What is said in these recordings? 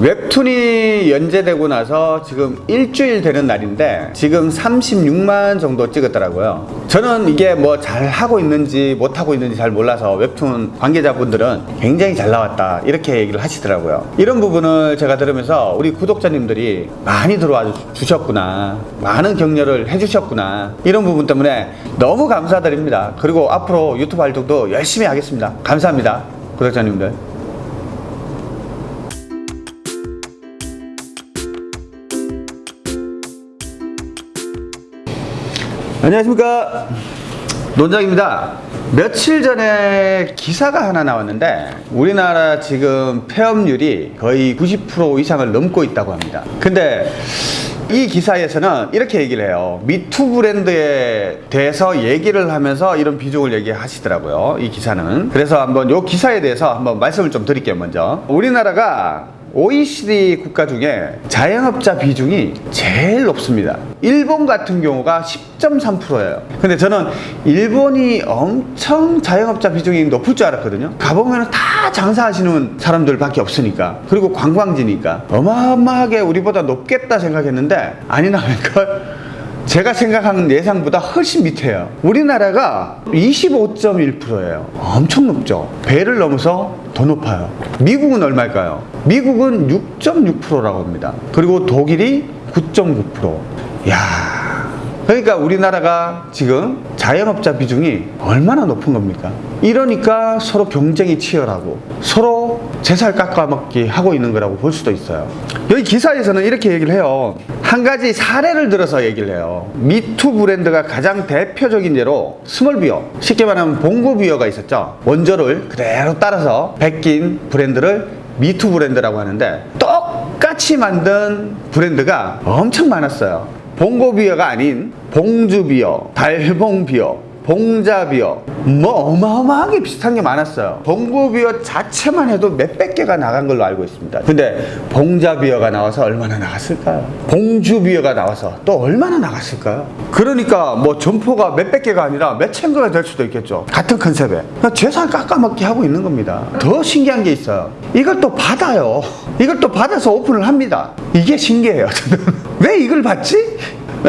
웹툰이 연재되고 나서 지금 일주일 되는 날인데 지금 36만 정도 찍었더라고요. 저는 이게 뭐 잘 하고 있는지 못 하고 있는지 잘 몰라서 웹툰 관계자분들은 굉장히 잘 나왔다 이렇게 얘기를 하시더라고요. 이런 부분을 제가 들으면서 우리 구독자님들이 많이 들어와 주셨구나 많은 격려를 해주셨구나 이런 부분 때문에 너무 감사드립니다. 그리고 앞으로 유튜브 활동도 열심히 하겠습니다. 감사합니다. 구독자님들. 안녕하십니까. 논장입니다. 며칠 전에 기사가 하나 나왔는데 우리나라 지금 폐업률이 거의 90% 이상을 넘고 있다고 합니다. 근데 이 기사에서는 이렇게 얘기를 해요. 미투 브랜드에 대해서 얘기를 하면서 이런 비중을 얘기하시더라고요. 이 기사는. 그래서 한번 이 기사에 대해서 한번 말씀을 좀 드릴게요 먼저. 우리나라가 OECD 국가 중에 자영업자 비중이 제일 높습니다. 일본 같은 경우가 10.3%예요. 근데 저는 일본이 엄청 자영업자 비중이 높을 줄 알았거든요. 가보면 다 장사하시는 사람들밖에 없으니까. 그리고 관광지니까. 어마어마하게 우리보다 높겠다 생각했는데 아니나니까 제가 생각하는 예상보다 훨씬 밑에요. 우리나라가 25.1%예요. 엄청 높죠. 배를 넘어서 더 높아요. 미국은 얼마일까요? 미국은 6.6%라고 합니다. 그리고 독일이 9.9%. 야. 그러니까 우리나라가 지금 자영업자 비중이 얼마나 높은 겁니까? 이러니까 서로 경쟁이 치열하고 서로 제살 깎아먹기 하고 있는 거라고 볼 수도 있어요. 여기 기사에서는 이렇게 얘기를 해요. 한 가지 사례를 들어서 얘기를 해요. 미투 브랜드가 가장 대표적인 예로 스몰비어, 쉽게 말하면 봉구비어가 있었죠. 원조를 그대로 따라서 베낀 브랜드를 미투 브랜드라고 하는데 똑같이 만든 브랜드가 엄청 많았어요. 봉고비어가 아닌 봉주비어, 달봉비어, 봉자비어 뭐 어마어마하게 비슷한 게 많았어요. 봉고비어 자체만 해도 몇백 개가 나간 걸로 알고 있습니다. 근데 봉자비어가 나와서 얼마나 나갔을까요? 봉주비어가 나와서 또 얼마나 나갔을까요? 그러니까 뭐 점포가 몇백 개가 아니라 몇천 개가 될 수도 있겠죠. 같은 컨셉에. 재산 깎아먹기 하고 있는 겁니다. 더 신기한 게 있어요. 이걸 또 받아요. 이걸 또 받아서 오픈을 합니다. 이게 신기해요 왜 이걸 받지?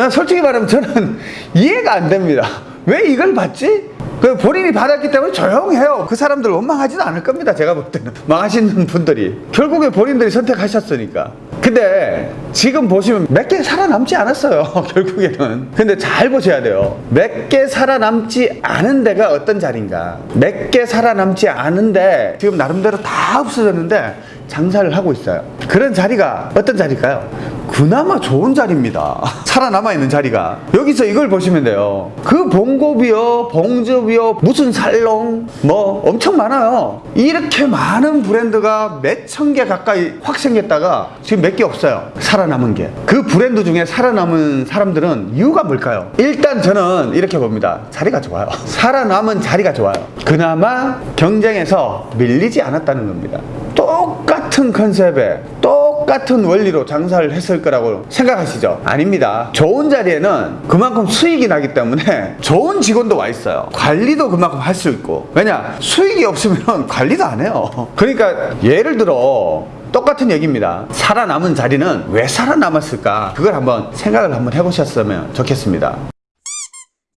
솔직히 말하면 저는 이해가 안 됩니다 왜 이걸 받지? 그 본인이 받았기 때문에 조용해요. 그 사람들 원망하지도 않을 겁니다. 제가 볼 때는. 망하시는 분들이. 결국에 본인들이 선택하셨으니까. 근데 지금 보시면 몇 개 살아남지 않았어요. 결국에는. 근데 잘 보셔야 돼요. 몇 개 살아남지 않은 데가 어떤 자리인가. 몇 개 살아남지 않은데 지금 나름대로 다 없어졌는데 장사를 하고 있어요. 그런 자리가 어떤 자리일까요? 그나마 좋은 자리입니다. 살아남아 있는 자리가. 여기서 이걸 보시면 돼요. 그 봉고비어, 봉주비어, 무슨 살롱, 뭐 엄청 많아요. 이렇게 많은 브랜드가 몇 천 개 가까이 확 생겼다가 지금 몇 개 없어요. 살아남은 게. 그 브랜드 중에 살아남은 사람들은 이유가 뭘까요? 일단 저는 이렇게 봅니다. 자리가 좋아요. 살아남은 자리가 좋아요. 그나마 경쟁에서 밀리지 않았다는 겁니다. 똑같 은 컨셉에 똑같은 원리로 장사를 했을 거라고 생각하시죠? 아닙니다. 좋은 자리에는 그만큼 수익이 나기 때문에 좋은 직원도 와 있어요. 관리도 그만큼 할 수 있고. 왜냐? 수익이 없으면 관리도 안 해요. 그러니까 예를 들어 똑같은 얘기입니다. 살아남은 자리는 왜 살아남았을까? 그걸 한번 생각을 한번 해보셨으면 좋겠습니다.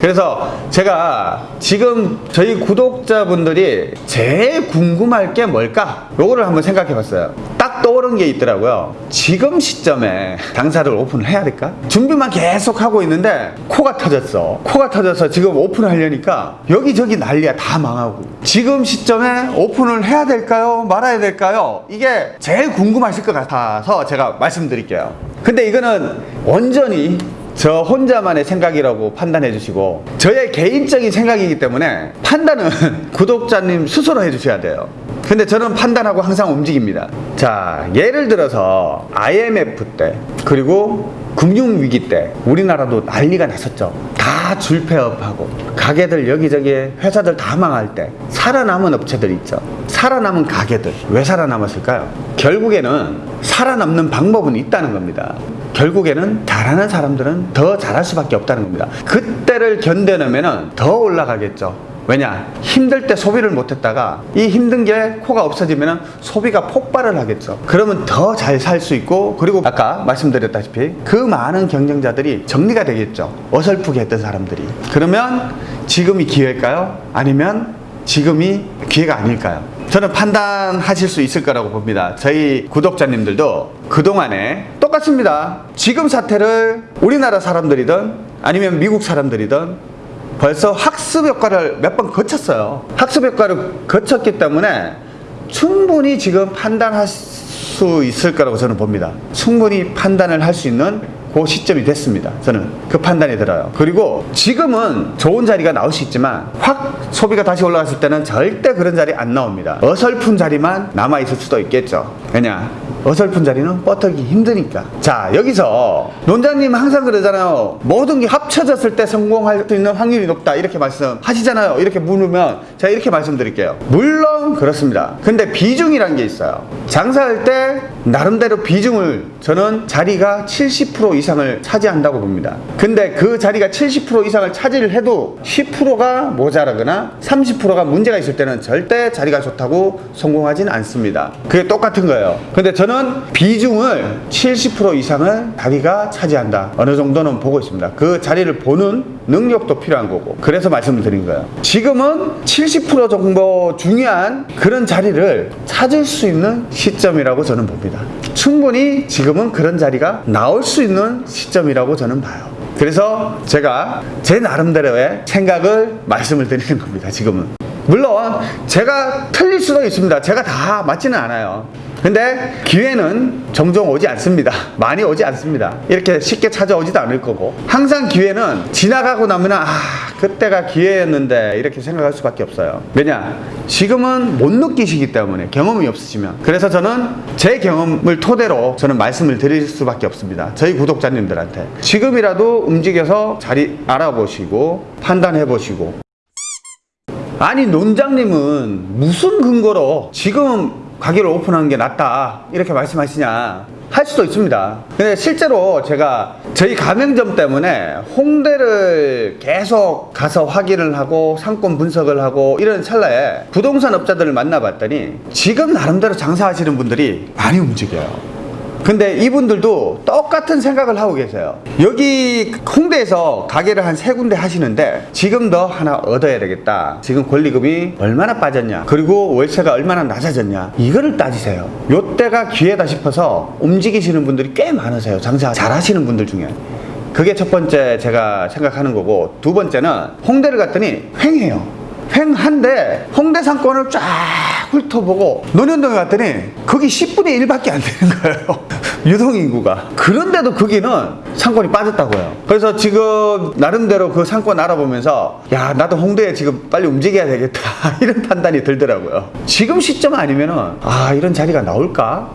그래서 제가 지금 저희 구독자분들이 제일 궁금할 게 뭘까? 요거를 한번 생각해 봤어요. 딱 떠오른 게 있더라고요. 지금 시점에 당사를 오픈을 해야 될까? 준비만 계속 하고 있는데 코가 터졌어. 코가 터져서 지금 오픈을 하려니까 여기저기 난리야. 다 망하고. 지금 시점에 오픈을 해야 될까요? 말아야 될까요? 이게 제일 궁금하실 것 같아서 제가 말씀드릴게요. 근데 이거는 온전히 저 혼자만의 생각이라고 판단해 주시고 저의 개인적인 생각이기 때문에 판단은 구독자님 스스로 해 주셔야 돼요. 근데 저는 판단하고 항상 움직입니다. 자 예를 들어서 IMF 때 그리고 금융위기 때 우리나라도 난리가 났었죠. 다 줄폐업하고 가게들 여기저기 회사들 다 망할 때 살아남은 업체들 있죠. 살아남은 가게들 왜 살아남았을까요? 결국에는 살아남는 방법은 있다는 겁니다. 결국에는 잘하는 사람들은 더 잘할 수밖에 없다는 겁니다. 그때를 견뎌내면 더 올라가겠죠 왜냐? 힘들 때 소비를 못했다가 이 힘든 게 코가 없어지면 소비가 폭발을 하겠죠. 그러면 더 잘 살 수 있고 그리고 아까 말씀드렸다시피 그 많은 경쟁자들이 정리가 되겠죠. 어설프게 했던 사람들이. 그러면 지금이 기회일까요? 아니면 지금이 기회가 아닐까요? 저는 판단하실 수 있을 거라고 봅니다. 저희 구독자님들도 그동안에 똑같습니다. 지금 사태를 우리나라 사람들이든 아니면 미국 사람들이든 벌써 학습 효과를 몇 번 거쳤어요. 학습 효과를 거쳤기 때문에 충분히 지금 판단할 수 있을 거라고 저는 봅니다. 충분히 판단을 할 수 있는 그 시점이 됐습니다. 저는 그 판단이 들어요. 그리고 지금은 좋은 자리가 나올 수 있지만 확 소비가 다시 올라갔을 때는 절대 그런 자리 안 나옵니다. 어설픈 자리만 남아 있을 수도 있겠죠. 왜냐? 어설픈 자리는 뻗기 힘드니까. 자, 여기서 논자님 항상 그러잖아요. 모든 게 합쳐졌을 때 성공할 수 있는 확률이 높다. 이렇게 말씀하시잖아요. 이렇게 물으면 제가 이렇게 말씀드릴게요. 물론 그렇습니다. 근데 비중이란 게 있어요. 장사할 때 나름대로 비중을 저는 자리가 70% 이상을 차지한다고 봅니다. 근데 그 자리가 70% 이상을 차지를 해도 10%가 모자라거나 30%가 문제가 있을 때는 절대 자리가 좋다고 성공하진 않습니다. 그게 똑같은 거예요. 근데 저는 비중을 70% 이상을 자리가 차지한다. 어느 정도는 보고 있습니다. 그 자리를 보는 능력도 필요한 거고. 그래서 말씀을 드린 거예요. 지금은 70% 정도 중요한 그런 자리를 찾을 수 있는 시점이라고 저는 봅니다. 충분히 지금은 그런 자리가 나올 수 있는 시점이라고 저는 봐요. 그래서 제가 제 나름대로의 생각을 말씀을 드리는 겁니다. 지금은. 물론 제가 틀릴 수도 있습니다. 제가 다 맞지는 않아요. 근데 기회는 종종 오지 않습니다. 많이 오지 않습니다. 이렇게 쉽게 찾아오지도 않을 거고. 항상 기회는 지나가고 나면 아, 그때가 기회였는데 이렇게 생각할 수밖에 없어요. 왜냐? 지금은 못 느끼시기 때문에 경험이 없으시면. 그래서 저는 제 경험을 토대로 저는 말씀을 드릴 수밖에 없습니다. 저희 구독자님들한테. 지금이라도 움직여서 자리 알아보시고 판단해 보시고 아니 논장님은 무슨 근거로 지금 가게를 오픈하는 게 낫다. 이렇게 말씀하시냐. 할 수도 있습니다. 근데 실제로 제가 저희 가맹점 때문에 홍대를 계속 가서 확인을 하고 상권 분석을 하고 이런 찰나에 부동산 업자들을 만나봤더니 지금 나름대로 장사하시는 분들이 많이 움직여요 근데 이분들도 똑같은 생각을 하고 계세요. 여기 홍대에서 가게를 한 세 군데 하시는데 지금 더 하나 얻어야 되겠다. 지금 권리금이 얼마나 빠졌냐. 그리고 월세가 얼마나 낮아졌냐. 이거를 따지세요. 요때가 기회다 싶어서 움직이시는 분들이 꽤 많으세요. 장사 잘 하시는 분들 중에. 그게 첫 번째 제가 생각하는 거고 두 번째는 홍대를 갔더니 횡해요. 횡한데 홍대 상권을 쫙 훑어보고 논현동에 갔더니 거기 10분의 1밖에 안 되는 거예요. 유동인구가. 그런데도 거기는 상권이 빠졌다고요. 그래서 지금 나름대로 그 상권 알아보면서 야 나도 홍대에 지금 빨리 움직여야 되겠다 이런 판단이 들더라고요. 지금 시점 아니면은 아 이런 자리가 나올까?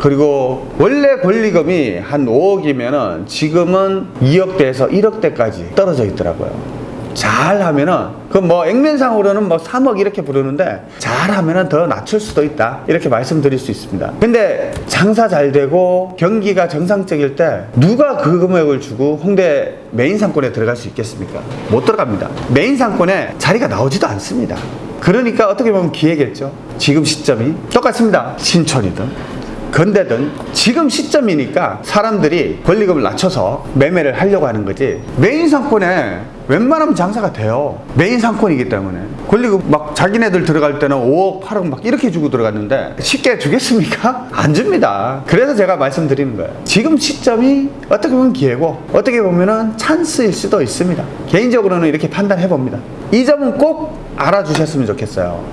그리고 원래 권리금이 한 5억이면은 지금은 2억대에서 1억대까지 떨어져 있더라고요. 잘하면은 그 뭐 액면상으로는 뭐 3억 이렇게 부르는데 잘하면은 더 낮출 수도 있다. 이렇게 말씀드릴 수 있습니다. 근데 장사 잘 되고 경기가 정상적일 때 누가 그 금액을 주고 홍대 메인 상권에 들어갈 수 있겠습니까? 못 들어갑니다. 메인 상권에 자리가 나오지도 않습니다. 그러니까 어떻게 보면 기회겠죠. 지금 시점이 똑같습니다. 신촌이든 건대든 지금 시점이니까 사람들이 권리금을 낮춰서 매매를 하려고 하는 거지. 메인 상권에 웬만하면 장사가 돼요. 메인 상권이기 때문에. 권리금 막 자기네들 들어갈 때는 5억 8억 막 이렇게 주고 들어갔는데 쉽게 주겠습니까? 안 줍니다. 그래서 제가 말씀드리는 거예요. 지금 시점이 어떻게 보면 기회고 어떻게 보면 찬스일 수도 있습니다. 개인적으로는 이렇게 판단해 봅니다. 이 점은 꼭 알아주셨으면 좋겠어요.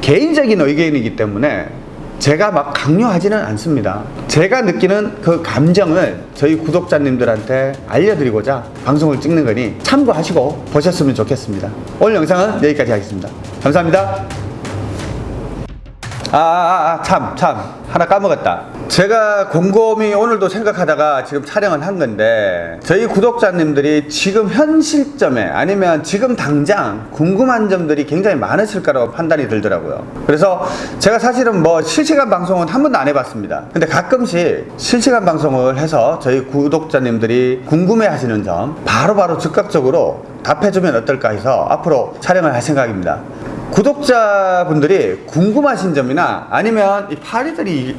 개인적인 의견이기 때문에 제가 막 강요하지는 않습니다. 제가 느끼는 그 감정을 저희 구독자님들한테 알려드리고자 방송을 찍는 거니 참고하시고 보셨으면 좋겠습니다. 오늘 영상은 여기까지 하겠습니다. 감사합니다. 아, 아, 아, 참, 참. 하나 까먹었다. 제가 곰곰이 오늘도 생각하다가 지금 촬영을 한 건데 저희 구독자님들이 지금 현 시점에 아니면 지금 당장 궁금한 점들이 굉장히 많으실 거라고 판단이 들더라고요. 그래서 제가 사실은 뭐 실시간 방송은 한 번도 안 해봤습니다. 근데 가끔씩 실시간 방송을 해서 저희 구독자님들이 궁금해 하시는 점 바로바로 즉각적으로 답해주면 어떨까 해서 앞으로 촬영을 할 생각입니다. 구독자분들이 궁금하신 점이나 아니면 이 파리들이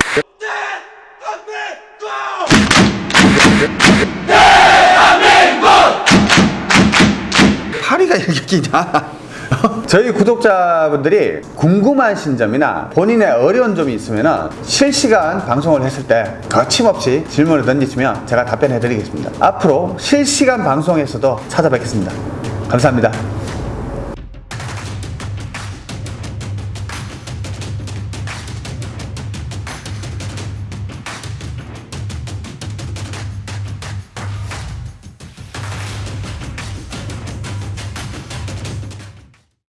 끼냐? 저희 구독자분들이 궁금하신 점이나 본인의 어려운 점이 있으면 실시간 방송을 했을 때 거침없이 질문을 던지시면 제가 답변해 드리겠습니다. 앞으로 실시간 방송에서도 찾아뵙겠습니다. 감사합니다.